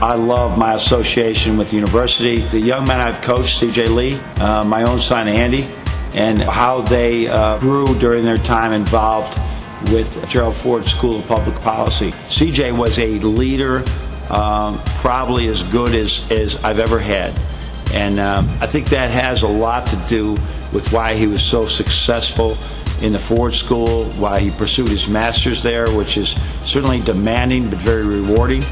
I love my association with the university. The young men I've coached, CJ Lee, uh, my own son Andy, and how they uh, grew during their time involved with Gerald Ford School of Public Policy. CJ was a leader, um, probably as good as, as I've ever had. And um, I think that has a lot to do with why he was so successful in the Ford School, why he pursued his master's there, which is certainly demanding but very rewarding.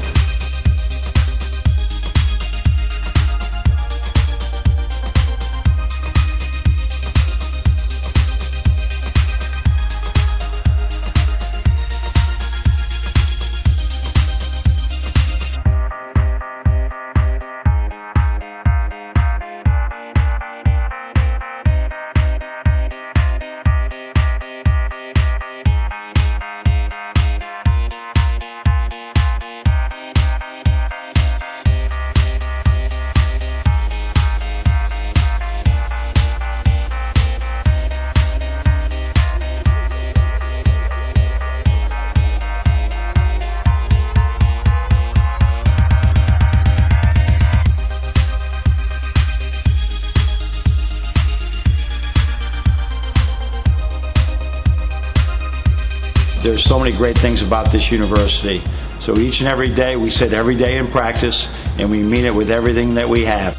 There's so many great things about this university. So each and every day, we sit every day in practice, and we mean it with everything that we have.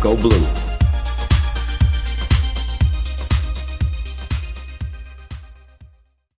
Go Blue.